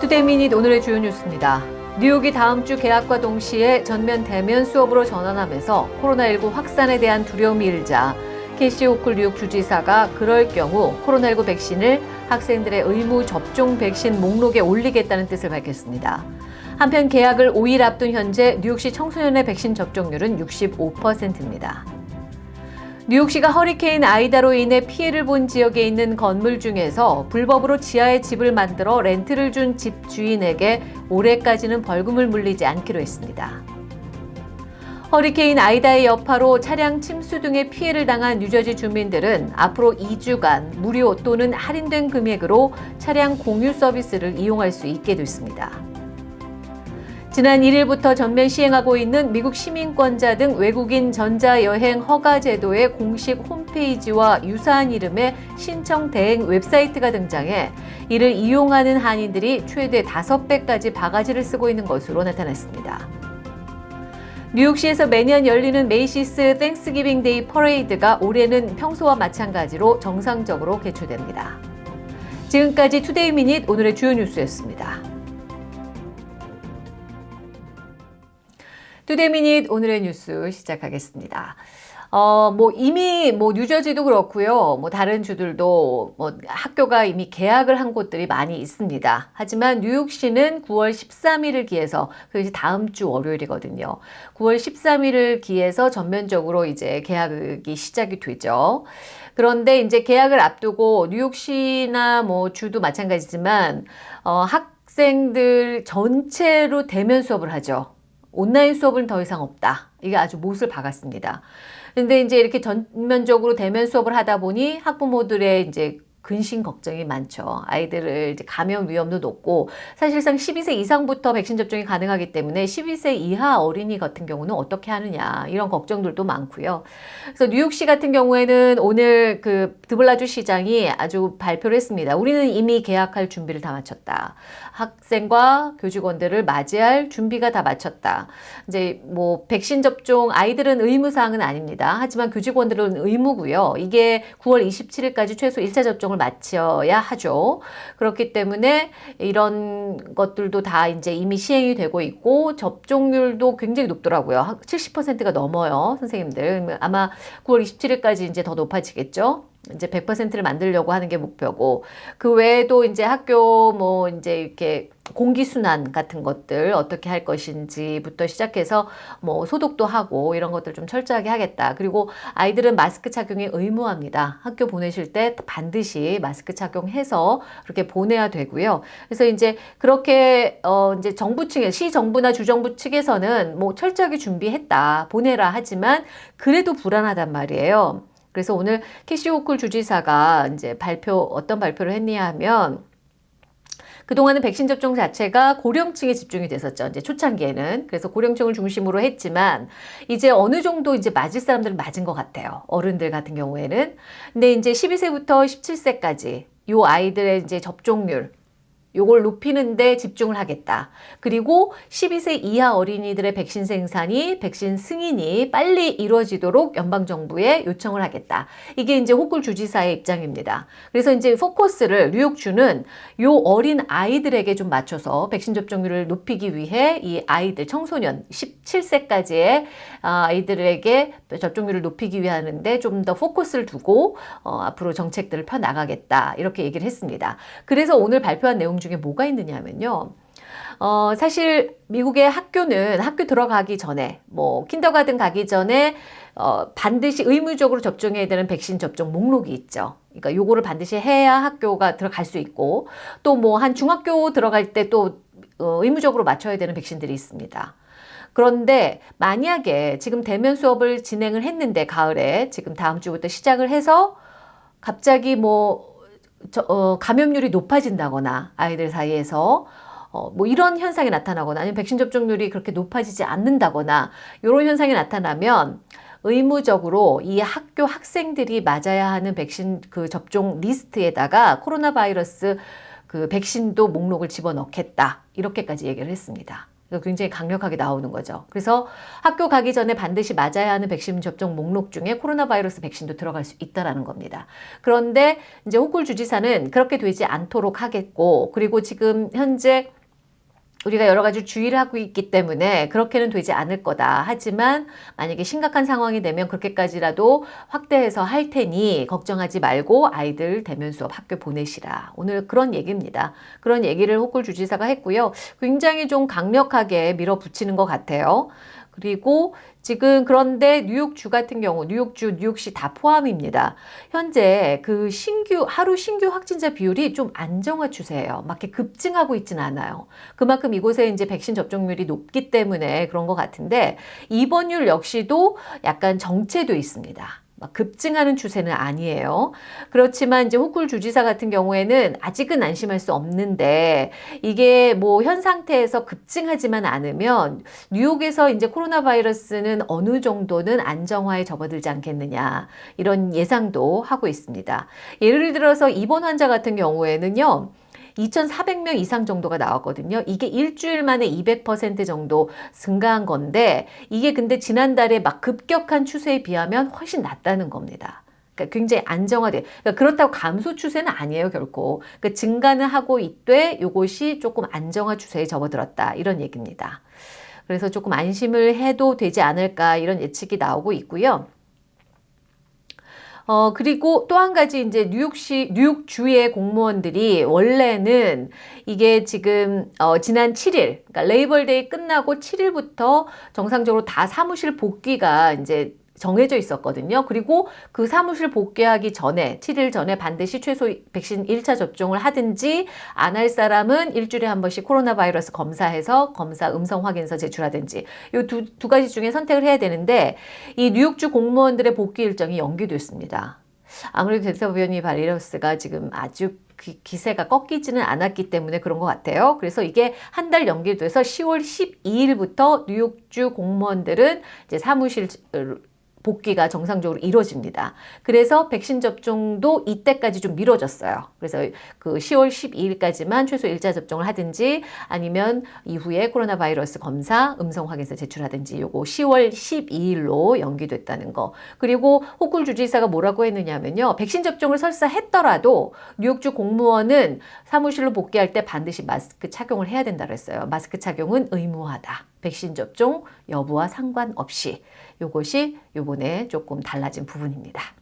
Today Minute 오늘의 주요 뉴스입니다. 뉴욕이 다음 주 개학과 동시에 전면 대면 수업으로 전환하면서 코로나19 확산에 대한 두려움이 일자 캐시 호컬 뉴욕 주지사가 그럴 경우 코로나19 백신을 학생들의 의무 접종 백신 목록에 올리겠다는 뜻을 밝혔습니다. 한편 개학을 5일 앞둔 현재 뉴욕시 청소년의 백신 접종률은 65%입니다. 뉴욕시가 허리케인 아이다로 인해 피해를 본 지역에 있는 건물 중에서 불법으로 지하에 집을 만들어 렌트를 준 집 주인에게 올해까지는 벌금을 물리지 않기로 했습니다. 허리케인 아이다의 여파로 차량 침수 등의 피해를 당한 뉴저지 주민들은 앞으로 2주간 무료 또는 할인된 금액으로 차량 공유 서비스를 이용할 수 있게 됐습니다. 지난 1일부터 전면 시행하고 있는 미국 시민권자 등 외국인 전자여행 허가 제도의 공식 홈페이지와 유사한 이름의 신청 대행 웹사이트가 등장해 이를 이용하는 한인들이 최대 5배까지 바가지를 쓰고 있는 것으로 나타났습니다. 뉴욕시에서 매년 열리는 Macy's Thanksgiving Day Parade가 올해는 평소와 마찬가지로 정상적으로 개최됩니다. 지금까지 Today Minute 오늘의 주요 뉴스였습니다. Today Minute 오늘의 뉴스 시작하겠습니다. 어, 뭐 이미 뭐 뉴저지도 그렇고요. 뭐 다른 주들도 뭐 학교가 이미 개학을 한 곳들이 많이 있습니다. 하지만 뉴욕시는 9월 13일을 기해서 그것이 다음 주 월요일이거든요. 9월 13일을 기해서 전면적으로 이제 개학이 시작이 되죠. 그런데 이제 개학을 앞두고 뉴욕시나 뭐 주도 마찬가지지만 어, 학생들 전체로 대면 수업을 하죠. 온라인 수업은 더 이상 없다. 이게 아주 못을 박았습니다. 근데 이제 이렇게 전면적으로 대면 수업을 하다 보니 학부모들의 이제 근심 걱정이 많죠. 아이들을 이제 감염 위험도 높고 사실상 12세 이상부터 백신 접종이 가능하기 때문에 12세 이하 어린이 같은 경우는 어떻게 하느냐 이런 걱정들도 많고요. 그래서 뉴욕시 같은 경우에는 오늘 그 드블라주 시장이 아주 발표를 했습니다. 우리는 이미 계약할 준비를 다 마쳤다. 학생과 교직원들을 맞이할 준비가 다 마쳤다. 이제 뭐 백신 접종 아이들은 의무 사항은 아닙니다. 하지만 교직원들은 의무고요. 이게 9월 27일까지 최소 1차 접종을 마쳐야 하죠. 그렇기 때문에 이런 것들도 다 이제 이미 시행이 되고 있고 접종률도 굉장히 높더라고요. 70%가 넘어요. 선생님들. 아마 9월 27일까지 이제 더 높아지겠죠. 이제 100%를 만들려고 하는 게 목표고 그 외에도 이제 학교 뭐 이제 이렇게 공기순환 같은 것들 어떻게 할 것인지부터 시작해서 뭐 소독도 하고 이런 것들 좀 철저하게 하겠다. 그리고 아이들은 마스크 착용이 의무합니다. 학교 보내실 때 반드시 마스크 착용해서 그렇게 보내야 되고요. 그래서 이제 그렇게 어 이제 정부 측에 시 정부나 주정부 측에서는 뭐 철저하게 준비했다. 보내라 하지만 그래도 불안하단 말이에요. 그래서 오늘 캐시오쿨 주지사가 이제 발표 어떤 발표를 했냐 하면 그동안은 백신 접종 자체가 고령층에 집중이 됐었죠. 이제 초창기에는. 그래서 고령층을 중심으로 했지만 이제 어느 정도 이제 맞을 사람들은 맞은 것 같아요. 어른들 같은 경우에는. 근데 이제 12세부터 17세까지 요 아이들의 이제 접종률 요걸 높이는데 집중을 하겠다. 그리고 12세 이하 어린이들의 백신 생산이 백신 승인이 빨리 이루어지도록 연방정부에 요청을 하겠다. 이게 이제 호쿨 주지사의 입장입니다. 그래서 이제 포커스를 뉴욕주는 요 어린 아이들에게 좀 맞춰서 백신 접종률을 높이기 위해 이 아이들 청소년 17세까지의 아, 아이들에게 접종률을 높이기 위해 하는데 좀 더 포커스를 두고 어, 앞으로 정책들을 펴 나가겠다. 이렇게 얘기를 했습니다. 그래서 오늘 발표한 내용 중에 뭐가 있느냐면요. 어, 사실 미국의 학교는 학교 들어가기 전에 뭐 킨더가든 가기 전에 어, 반드시 의무적으로 접종해야 되는 백신 접종 목록이 있죠. 그러니까 요거를 반드시 해야 학교가 들어갈 수 있고 또 뭐 한 중학교 들어갈 때또 어, 의무적으로 맞춰야 되는 백신들이 있습니다. 그런데 만약에 지금 대면 수업을 진행을 했는데 가을에 지금 다음 주부터 시작을 해서 갑자기 뭐 저, 어, 감염률이 높아진다거나 아이들 사이에서 어, 뭐 이런 현상이 나타나거나 아니면 백신 접종률이 그렇게 높아지지 않는다거나 이런 현상이 나타나면 의무적으로 이 학교 학생들이 맞아야 하는 백신 그 접종 리스트에다가 코로나 바이러스 그 백신도 목록을 집어넣겠다. 이렇게까지 얘기를 했습니다. 굉장히 강력하게 나오는 거죠. 그래서 학교 가기 전에 반드시 맞아야 하는 백신 접종 목록 중에 코로나 바이러스 백신도 들어갈 수 있다라는 겁니다. 그런데 이제 호쿨 주지사는 그렇게 되지 않도록 하겠고 그리고 지금 현재 우리가 여러 가지 주의를 하고 있기 때문에 그렇게는 되지 않을 거다. 하지만 만약에 심각한 상황이 되면 그렇게까지라도 확대해서 할 테니 걱정하지 말고 아이들 대면 수업 학교 보내시라. 오늘 그런 얘기입니다. 그런 얘기를 호쿨 주지사가 했고요. 굉장히 좀 강력하게 밀어붙이는 것 같아요. 그리고 지금 그런데 뉴욕주 같은 경우 뉴욕주, 뉴욕시 다 포함입니다. 현재 그 신규 하루 신규 확진자 비율이 좀 안정화 추세예요. 막 이렇게 급증하고 있지는 않아요. 그만큼 이곳에 이제 백신 접종률이 높기 때문에 그런 것 같은데 입원율 역시도 약간 정체돼 있습니다. 막 급증하는 추세는 아니에요. 그렇지만 이제 호쿨 주지사 같은 경우에는 아직은 안심할 수 없는데 이게 뭐 현 상태에서 급증하지만 않으면 뉴욕에서 이제 코로나 바이러스는 어느 정도는 안정화에 접어들지 않겠느냐 이런 예상도 하고 있습니다. 예를 들어서 입원 환자 같은 경우에는요. 2,400명 이상 정도가 나왔거든요. 이게 일주일 만에 200% 정도 증가한 건데 이게 근데 지난달에 막 급격한 추세에 비하면 훨씬 낮다는 겁니다. 그러니까 굉장히 안정화돼. 그러니까 그렇다고 감소 추세는 아니에요, 결코. 그러니까 증가는 하고 있되 이것이 조금 안정화 추세에 접어들었다. 이런 얘기입니다. 그래서 조금 안심을 해도 되지 않을까 이런 예측이 나오고 있고요. 어, 그리고 또 한 가지 이제 뉴욕시, 뉴욕주의 공무원들이 원래는 이게 지금, 어, 지난 7일, 그러니까 Labor Day 끝나고 7일부터 정상적으로 다 사무실 복귀가 이제 정해져 있었거든요. 그리고 그 사무실 복귀하기 전에 7일 전에 반드시 최소 백신 1차 접종을 하든지 안 할 사람은 일주일에 한 번씩 코로나 바이러스 검사해서 검사 음성 확인서 제출하든지 이 두 두 가지 중에 선택을 해야 되는데 이 뉴욕주 공무원들의 복귀 일정이 연기됐습니다. 아무래도 델타 변이 바이러스가 지금 아주 기세가 꺾이지는 않았기 때문에 그런 것 같아요. 그래서 이게 한 달 연기돼서 10월 12일부터 뉴욕주 공무원들은 이제 사무실 복귀가 정상적으로 이루어집니다. 그래서 백신 접종도 이때까지 좀 미뤄졌어요. 그래서 그 10월 12일까지만 최소 1차 접종을 하든지 아니면 이후에 코로나 바이러스 검사 음성 확인서 제출하든지 요거 10월 12일로 연기됐다는 거. 그리고 호쿨 주지사가 뭐라고 했느냐면요. 백신 접종을 설사 했더라도 뉴욕주 공무원은 사무실로 복귀할 때 반드시 마스크 착용을 해야 된다 그랬어요. 마스크 착용은 의무화다. 백신 접종 여부와 상관없이 이것이 요번에 조금 달라진 부분입니다.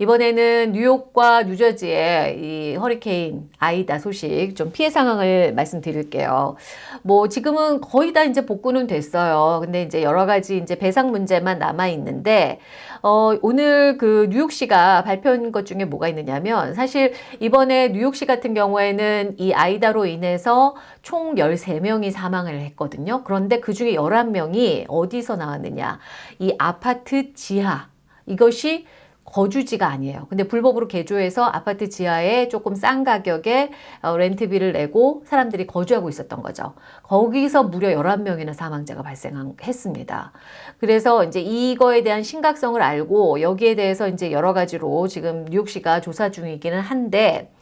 이번에는 뉴욕과 뉴저지의 이 허리케인 아이다 소식 좀 피해 상황을 말씀드릴게요. 뭐 지금은 거의 다 이제 복구는 됐어요. 근데 이제 여러 가지 이제 배상 문제만 남아 있는데 어 오늘 그 뉴욕시가 발표한 것 중에 뭐가 있느냐면 사실 이번에 뉴욕시 같은 경우에는 이 아이다로 인해서 총 13명이 사망을 했거든요. 그런데 그 중에 11명이 어디서 나왔느냐? 이 아파트 지하 이것이 거주지가 아니에요. 근데 불법으로 개조해서 아파트 지하에 조금 싼 가격에 어, 렌트비를 내고 사람들이 거주하고 있었던 거죠. 거기서 무려 11명이나 사망자가 발생했습니다. 그래서 이제 이거에 대한 심각성을 알고 여기에 대해서 이제 여러 가지로 지금 뉴욕시가 조사 중이기는 한데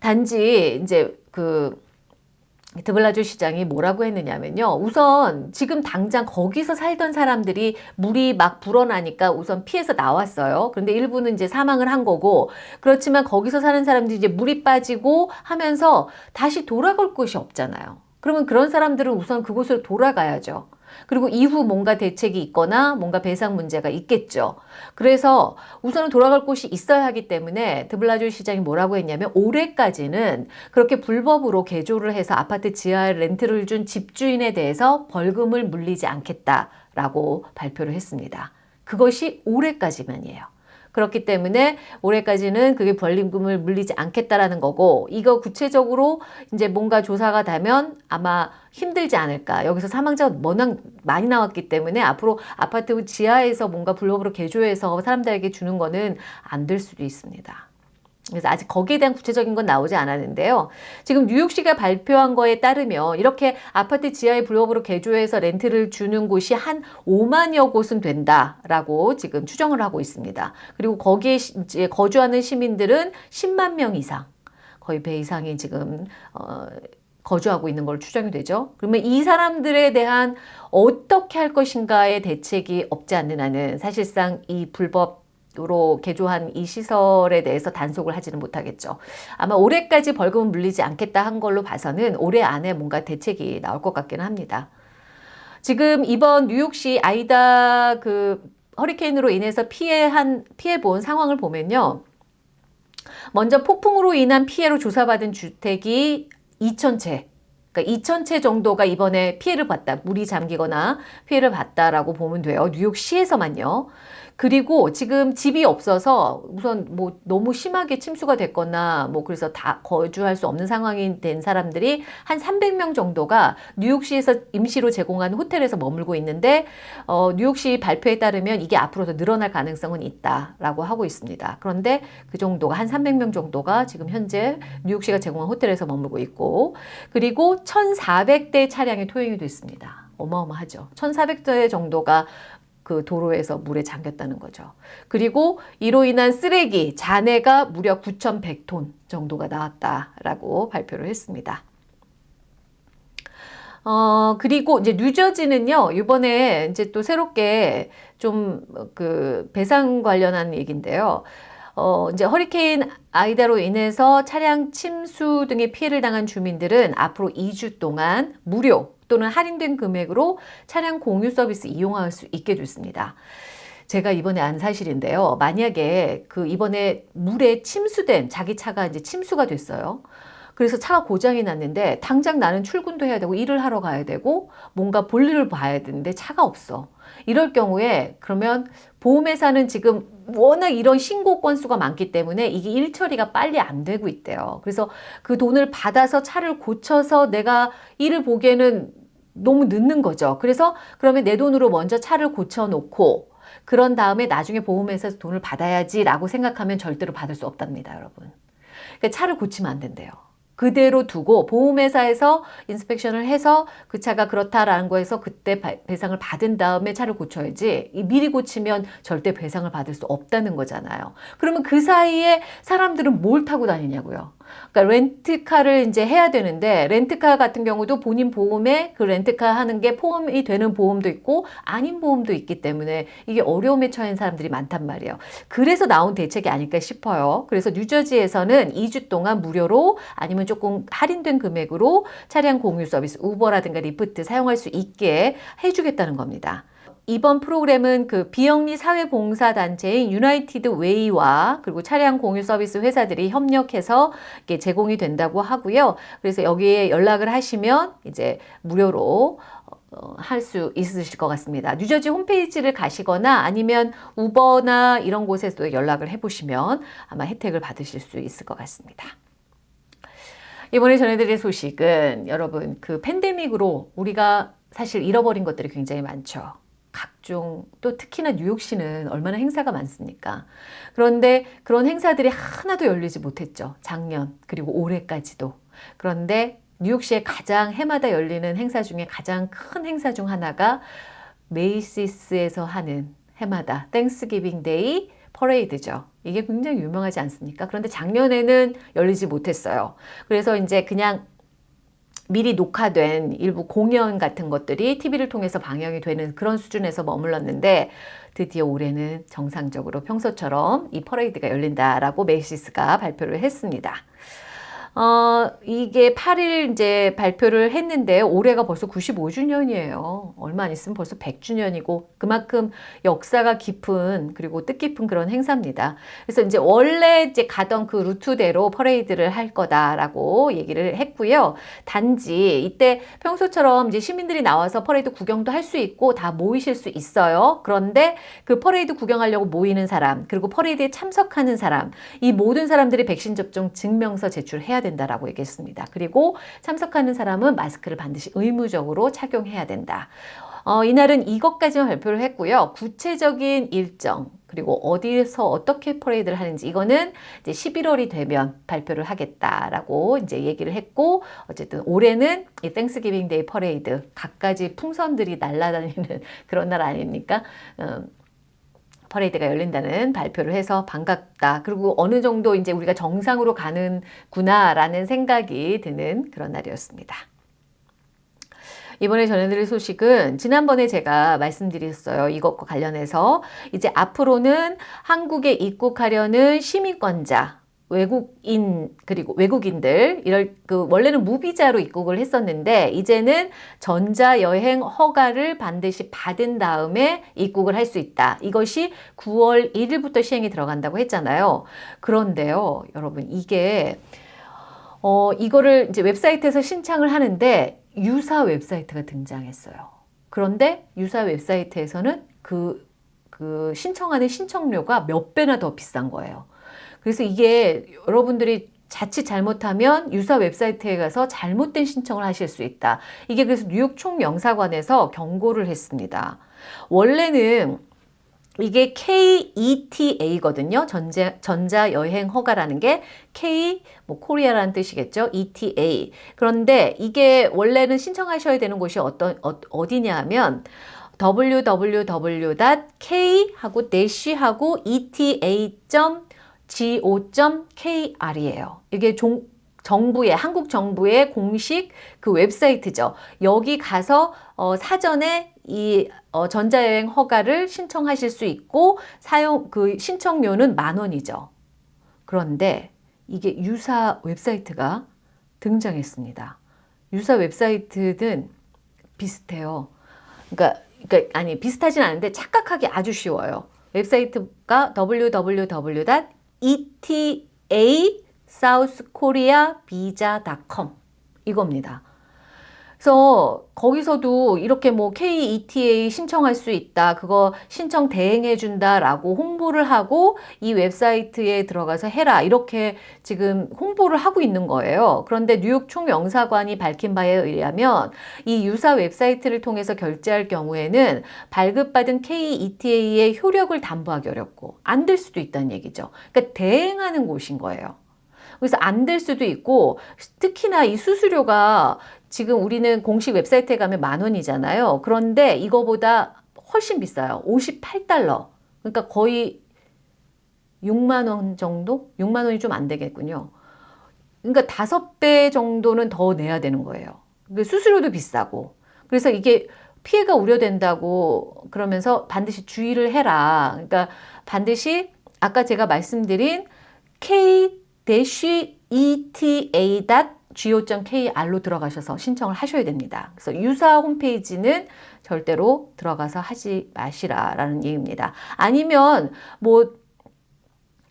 단지 이제 그 드블라주 시장이 뭐라고 했느냐면요. 우선 지금 당장 거기서 살던 사람들이 물이 막 불어나니까 우선 피해서 나왔어요. 그런데 일부는 이제 사망을 한 거고 그렇지만 거기서 사는 사람들이 이제 물이 빠지고 하면서 다시 돌아갈 곳이 없잖아요. 그러면 그런 사람들은 우선 그곳으로 돌아가야죠. 그리고 이후 뭔가 대책이 있거나 뭔가 배상 문제가 있겠죠. 그래서 우선은 돌아갈 곳이 있어야 하기 때문에 드블라주 시장이 뭐라고 했냐면 올해까지는 그렇게 불법으로 개조를 해서 아파트 지하에 렌트를 준 집주인에 대해서 벌금을 물리지 않겠다라고 발표를 했습니다. 그것이 올해까지만이에요. 그렇기 때문에 올해까지는 그게 벌림금을 물리지 않겠다라는 거고 이거 구체적으로 이제 뭔가 조사가 되면 아마 힘들지 않을까. 여기서 사망자가 워낙 많이 나왔기 때문에 앞으로 아파트 지하에서 뭔가 불법으로 개조해서 사람들에게 주는 거는 안 될 수도 있습니다. 그래서 아직 거기에 대한 구체적인 건 나오지 않았는데요. 지금 뉴욕시가 발표한 거에 따르면 이렇게 아파트 지하에 불법으로 개조해서 렌트를 주는 곳이 한 5만여 곳은 된다라고 지금 추정을 하고 있습니다. 그리고 거기에 거주하는 시민들은 10만 명 이상, 거의 배 이상이 지금 어, 거주하고 있는 걸로 추정이 되죠. 그러면 이 사람들에 대한 어떻게 할 것인가의 대책이 없지 않는 한은 사실상 이 불법 으 로 개조한 이 시설에 대해서 단속을 하지는 못하겠죠. 아마 올해까지 벌금은 물리지 않겠다 한 걸로 봐서는 올해 안에 뭔가 대책이 나올 것 같기는 합니다. 지금 이번 뉴욕시 아이다 그 허리케인으로 인해서 피해한 피해 본 상황을 보면요. 먼저 폭풍으로 인한 피해로 조사받은 주택이 2,000채. 그러니까 2,000채 정도가 이번에 피해를 봤다. 물이 잠기거나 피해를 봤다라고 보면 돼요. 뉴욕시에서만요. 그리고 지금 집이 없어서 우선 뭐 너무 심하게 침수가 됐거나 뭐 그래서 다 거주할 수 없는 상황이 된 사람들이 한 300명 정도가 뉴욕시에서 임시로 제공한 호텔에서 머물고 있는데 어, 뉴욕시 발표에 따르면 이게 앞으로 더 늘어날 가능성은 있다라고 하고 있습니다. 그런데 그 정도가 한 300명 정도가 지금 현재 뉴욕시가 제공한 호텔에서 머물고 있고 그리고 1,400대 차량이 토용이 됐습니다. 어마어마하죠. 1,400대 정도가 그 도로에서 물에 잠겼다는 거죠. 그리고 이로 인한 쓰레기, 잔해가 무려 9,100톤 정도가 나왔다라고 발표를 했습니다. 어, 그리고 이제 뉴저지는요, 이번에 이제 또 새롭게 좀 그 배상 관련한 얘기인데요. 어, 이제 허리케인 아이다로 인해서 차량 침수 등의 피해를 당한 주민들은 앞으로 2주 동안 무료 또는 할인된 금액으로 차량 공유 서비스 이용할 수 있게 됐습니다. 제가 이번에 안 사실인데요. 만약에 그 이번에 물에 침수된 자기 차가 이제 침수가 됐어요. 그래서 차가 고장이 났는데 당장 나는 출근도 해야 되고 일을 하러 가야 되고 뭔가 볼일을 봐야 되는데 차가 없어. 이럴 경우에 그러면 보험회사는 지금 워낙 이런 신고 건수가 많기 때문에 이게 일 처리가 빨리 안 되고 있대요. 그래서 그 돈을 받아서 차를 고쳐서 내가 일을 보기에는 너무 늦는 거죠. 그래서 그러면 내 돈으로 먼저 차를 고쳐놓고 그런 다음에 나중에 보험회사에서 돈을 받아야지 라고 생각하면 절대로 받을 수 없답니다, 여러분. 그러니까 차를 고치면 안 된대요. 그대로 두고 보험회사에서 인스펙션을 해서 그 차가 그렇다라는 거에서 그때 배상을 받은 다음에 차를 고쳐야지 미리 고치면 절대 배상을 받을 수 없다는 거잖아요. 그러면 그 사이에 사람들은 뭘 타고 다니냐고요. 그러니까 렌트카를 이제 해야 되는데 렌트카 같은 경우도 본인 보험에 그 렌트카 하는 게 포함이 되는 보험도 있고 아닌 보험도 있기 때문에 이게 어려움에 처한 사람들이 많단 말이에요. 그래서 나온 대책이 아닐까 싶어요. 그래서 뉴저지에서는 2주 동안 무료로 아니면 조금 할인된 금액으로 차량 공유 서비스 우버라든가 리프트 사용할 수 있게 해주겠다는 겁니다. 이번 프로그램은 그 비영리 사회봉사단체인 유나이티드 웨이와 그리고 차량 공유 서비스 회사들이 협력해서 이게 제공이 된다고 하고요. 그래서 여기에 연락을 하시면 이제 무료로 어, 할수 있으실 것 같습니다. 뉴저지 홈페이지를 가시거나 아니면 우버나 이런 곳에서도 연락을 해보시면 아마 혜택을 받으실 수 있을 것 같습니다. 이번에 전해드릴 소식은 여러분 그 팬데믹으로 우리가 사실 잃어버린 것들이 굉장히 많죠. 각종 또 특히나 뉴욕시는 얼마나 행사가 많습니까? 그런데 그런 행사들이 하나도 열리지 못했죠. 작년 그리고 올해까지도. 그런데 뉴욕시에 가장 해마다 열리는 행사 중에 가장 큰 행사 중 하나가 Macy's에서 하는 해마다 Thanksgiving Day 퍼레이드죠. 이게 굉장히 유명하지 않습니까? 그런데 작년에는 열리지 못했어요. 그래서 이제 그냥 미리 녹화된 일부 공연 같은 것들이 TV를 통해서 방영이 되는 그런 수준에서 머물렀는데 드디어 올해는 정상적으로 평소처럼 이 퍼레이드가 열린다라고 Macy's가 발표를 했습니다. 어, 이게 8일 이제 발표를 했는데 올해가 벌써 95주년이에요. 얼마 안 있으면 벌써 100주년이고 그만큼 역사가 깊은 그리고 뜻깊은 그런 행사입니다. 그래서 이제 원래 이제 가던 그 루트대로 퍼레이드를 할 거다라고 얘기를 했고요. 단지 이때 평소처럼 이제 시민들이 나와서 퍼레이드 구경도 할 수 있고 다 모이실 수 있어요. 그런데 그 퍼레이드 구경하려고 모이는 사람 그리고 퍼레이드에 참석하는 사람 이 모든 사람들이 백신 접종 증명서 제출해야 됩니다. 된다라고 얘기했습니다. 그리고 참석하는 사람은 마스크를 반드시 의무적으로 착용해야 된다. 어, 이날은 이것까지만 발표를 했고요. 구체적인 일정 그리고 어디에서 어떻게 퍼레이드를 하는지 이거는 이제 11월이 되면 발표를 하겠다라고 이제 얘기를 했고 어쨌든 올해는 이 Thanksgiving Day 퍼레이드 갖가지 풍선들이 날아다니는 그런 날 아닙니까? 음, 퍼레이드가 열린다는 발표를 해서 반갑다. 그리고 어느 정도 이제 우리가 정상으로 가는구나라는 생각이 드는 그런 날이었습니다. 이번에 전해드릴 소식은 지난번에 제가 말씀드렸어요. 이것과 관련해서 이제 앞으로는 한국에 입국하려는 시민권자 외국인 그리고 외국인들 이럴 그 원래는 무비자로 입국을 했었는데 이제는 전자 여행 허가를 반드시 받은 다음에 입국을 할 수 있다. 이것이 9월 1일부터 시행이 들어간다고 했잖아요. 그런데요, 여러분 이게 어 이거를 이제 웹사이트에서 신청을 하는데 유사 웹사이트가 등장했어요. 그런데 유사 웹사이트에서는 그, 그 신청하는 신청료가 몇 배나 더 비싼 거예요. 그래서 이게 여러분들이 자칫 잘못하면 유사 웹사이트에 가서 잘못된 신청을 하실 수 있다. 이게 그래서 뉴욕 총영사관에서 경고를 했습니다. 원래는 이게 KETA거든요. 전자, 전자여행 허가라는 게 K, 뭐, 코리아라는 뜻이겠죠. ETA. 그런데 이게 원래는 신청하셔야 되는 곳이 어떤, 어, 어디냐 하면 www.k 하고 dash 하고 eta.go.kr이에요. 이게 종, 정부의 한국 정부의 공식 그 웹사이트죠. 여기 가서 어, 사전에 이 어, 전자여행 허가를 신청하실 수 있고 사용 그 신청료는 만 원이죠. 그런데 이게 유사 웹사이트가 등장했습니다. 유사 웹사이트는 비슷해요. 그러니까, 그러니까 아니 비슷하진 않은데 착각하기 아주 쉬워요. 웹사이트가 www.eta.southkoreavisa.com 이겁니다. 그래서 거기서도 이렇게 뭐 KETA 신청할 수 있다. 그거 신청 대행해 준다라고 홍보를 하고 이 웹사이트에 들어가서 해라. 이렇게 지금 홍보를 하고 있는 거예요. 그런데 뉴욕 총영사관이 밝힌 바에 의하면 이 유사 웹사이트를 통해서 결제할 경우에는 발급받은 KETA의 효력을 담보하기 어렵고 안 될 수도 있다는 얘기죠. 그러니까 대행하는 곳인 거예요. 그래서 안 될 수도 있고 특히나 이 수수료가 지금 우리는 공식 웹사이트에 가면 만 원이잖아요. 그런데 이거보다 훨씬 비싸요. 58달러. 그러니까 거의 6만 원 정도? 6만 원이 좀 안 되겠군요. 그러니까 다섯 배 정도는 더 내야 되는 거예요. 수수료도 비싸고. 그래서 이게 피해가 우려된다고 그러면서 반드시 주의를 해라. 그러니까 반드시 아까 제가 말씀드린 k-eta go.kr로 들어가셔서 신청을 하셔야 됩니다. 그래서 유사 홈페이지는 절대로 들어가서 하지 마시라라는 얘기입니다. 아니면 뭐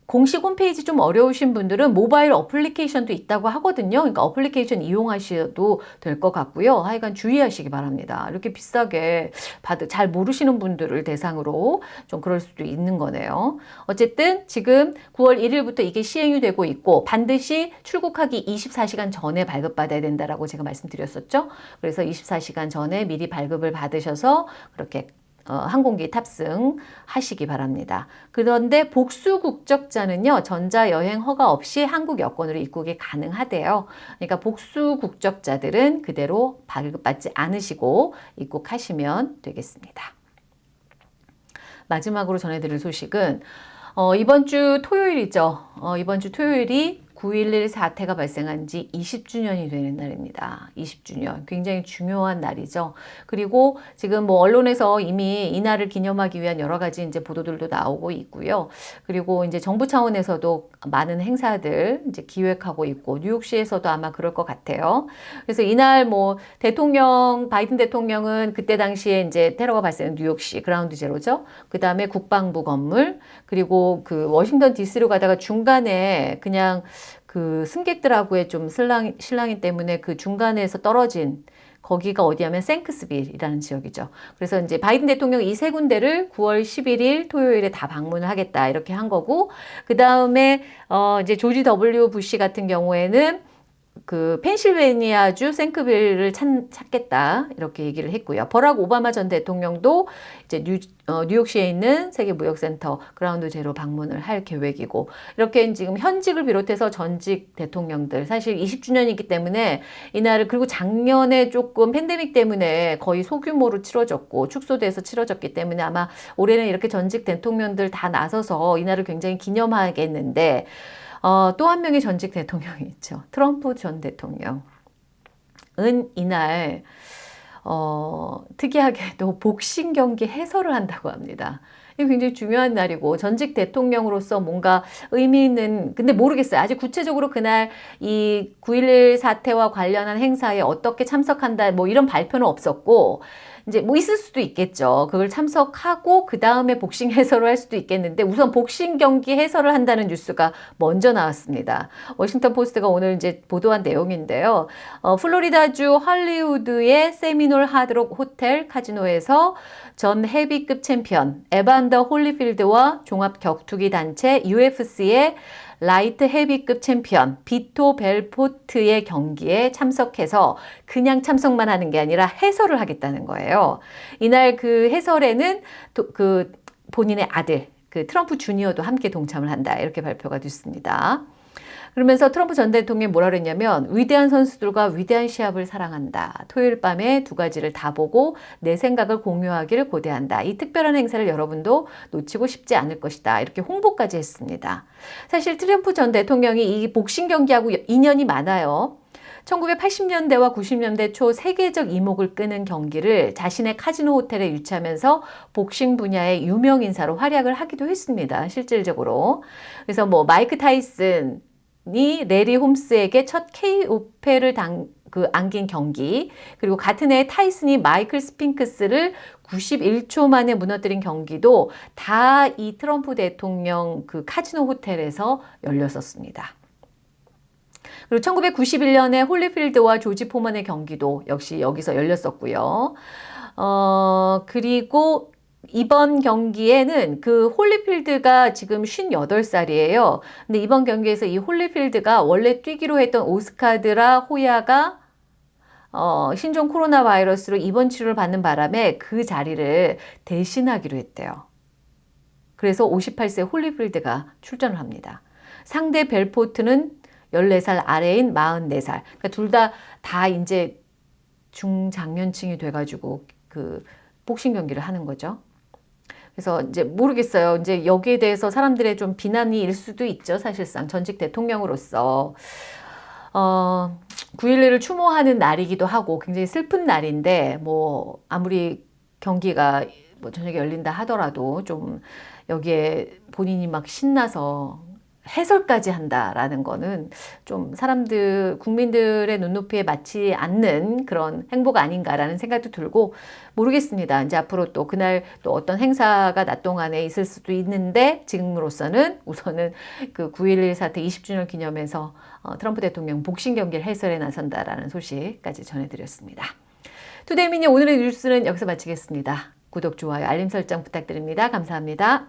공식 홈페이지 좀 어려우신 분들은 모바일 어플리케이션도 있다고 하거든요. 그러니까 어플리케이션 이용하셔도 될 것 같고요. 하여간 주의하시기 바랍니다. 이렇게 비싸게 받을 잘 모르시는 분들을 대상으로 좀 그럴 수도 있는 거네요. 어쨌든 지금 9월 1일부터 이게 시행이 되고 있고 반드시 출국하기 24시간 전에 발급받아야 된다라고 제가 말씀드렸었죠. 그래서 24시간 전에 미리 발급을 받으셔서 그렇게 어, 항공기 탑승하시기 바랍니다. 그런데 복수 국적자는요, 전자여행 허가 없이 한국 여권으로 입국이 가능하대요. 그러니까 복수 국적자들은 그대로 발급받지 않으시고 입국하시면 되겠습니다. 마지막으로 전해드릴 소식은 어, 이번 주 토요일이죠. 어, 이번 주 토요일이 9.11 사태가 발생한 지 20주년이 되는 날입니다. 20주년. 굉장히 중요한 날이죠. 그리고 지금 뭐 언론에서 이미 이 날을 기념하기 위한 여러 가지 이제 보도들도 나오고 있고요. 그리고 이제 정부 차원에서도 많은 행사들 이제 기획하고 있고 뉴욕시에서도 아마 그럴 것 같아요. 그래서 이날 뭐 대통령 바이든 대통령은 그때 당시에 이제 테러가 발생한 뉴욕시 그라운드 제로죠. 그 다음에 국방부 건물 그리고 그 워싱턴 DC로 가다가 중간에 그냥 그 승객들하고의 좀 실랑, 실랑이 때문에 그 중간에서 떨어진 거기가 어디냐면 섕크스빌이라는 지역이죠. 그래서 이제 바이든 대통령 이 세 군데를 9월 11일 토요일에 다 방문을 하겠다 이렇게 한 거고 그 다음에 어 이제 조지 W 부시 같은 경우에는 그 펜실베니아주 섕크빌을 찾, 찾겠다 이렇게 얘기를 했고요. 버락 오바마 전 대통령도 이제 뉴, 어, 뉴욕시에 있는 세계무역센터 그라운드 제로 방문을 할 계획이고 이렇게 지금 현직을 비롯해서 전직 대통령들 사실 20주년이기 때문에 이날을 그리고 작년에 조금 팬데믹 때문에 거의 소규모로 치러졌고 축소돼서 치러졌기 때문에 아마 올해는 이렇게 전직 대통령들 다 나서서 이날을 굉장히 기념하겠는데 어, 또 한 명의 전직 대통령이 있죠. 트럼프 전 대통령은 이날 어, 특이하게도 복싱 경기 해설을 한다고 합니다. 이게 굉장히 중요한 날이고 전직 대통령으로서 뭔가 의미 있는 근데 모르겠어요. 아직 구체적으로 그날 이 9.11 사태와 관련한 행사에 어떻게 참석한다 뭐 이런 발표는 없었고 이제 뭐 있을 수도 있겠죠. 그걸 참석하고 그 다음에 복싱 해설을 할 수도 있겠는데 우선 복싱 경기 해설을 한다는 뉴스가 먼저 나왔습니다. 워싱턴 포스트가 오늘 이제 보도한 내용인데요. 어, 플로리다주 할리우드의 세미놀 하드록 호텔 카지노에서 전 헤비급 챔피언 에반더 홀리필드와 종합 격투기 단체 UFC의 라이트 헤비급 챔피언 비토 벨포트의 경기에 참석해서 그냥 참석만 하는 게 아니라 해설을 하겠다는 거예요. 이날 그 해설에는 그 본인의 아들 그 트럼프 주니어도 함께 동참을 한다 이렇게 발표가 됐습니다. 그러면서 트럼프 전 대통령이 뭐라 그랬냐면 위대한 선수들과 위대한 시합을 사랑한다. 토요일 밤에 두 가지를 다 보고 내 생각을 공유하기를 고대한다. 이 특별한 행사를 여러분도 놓치고 싶지 않을 것이다. 이렇게 홍보까지 했습니다. 사실 트럼프 전 대통령이 이 복싱 경기하고 인연이 많아요. 1980년대와 90년대 초 세계적 이목을 끄는 경기를 자신의 카지노 호텔에 유치하면서 복싱 분야의 유명 인사로 활약을 하기도 했습니다. 실질적으로. 그래서 뭐 마이크 타이슨, 이 래리 홈스에게 첫 KO패를 당, 그 안긴 경기 그리고 같은 해 타이슨이 마이클 스핑크스를 91초 만에 무너뜨린 경기도 다 이 트럼프 대통령 그 카지노 호텔에서 열렸었습니다. 그리고 1991년에 홀리필드와 조지 포먼의 경기도 역시 여기서 열렸었고요. 어, 그리고 이번 경기에는 그 홀리필드가 지금 58살이에요. 근데 이번 경기에서 이 홀리필드가 원래 뛰기로 했던 오스카 델라 호야가 어, 신종 코로나 바이러스로 입원 치료를 받는 바람에 그 자리를 대신하기로 했대요. 그래서 58세 홀리필드가 출전을 합니다. 상대 벨포트는 14살 아래인 44살. 그러니까 둘 다다 이제 중장년층이 돼가지고 그 복싱 경기를 하는 거죠. 그래서 이제 모르겠어요. 이제 여기에 대해서 사람들의 좀 비난이 일 수도 있죠. 사실상 전직 대통령으로서. 어, 9.11을 추모하는 날이기도 하고 굉장히 슬픈 날인데 뭐 아무리 경기가 뭐 저녁에 열린다 하더라도 좀 여기에 본인이 막 신나서 해설까지 한다라는 거는 좀 사람들, 국민들의 눈높이에 맞지 않는 그런 행보가 아닌가라는 생각도 들고 모르겠습니다. 이제 앞으로 또 그날 또 어떤 행사가 낮 동안에 있을 수도 있는데 지금으로서는 우선은 그 9.11 사태 20주년 기념해서 어, 트럼프 대통령 복싱 경기를 해설에 나선다라는 소식까지 전해드렸습니다. 투데이미니 오늘의 뉴스는 여기서 마치겠습니다. 구독, 좋아요, 알림 설정 부탁드립니다. 감사합니다.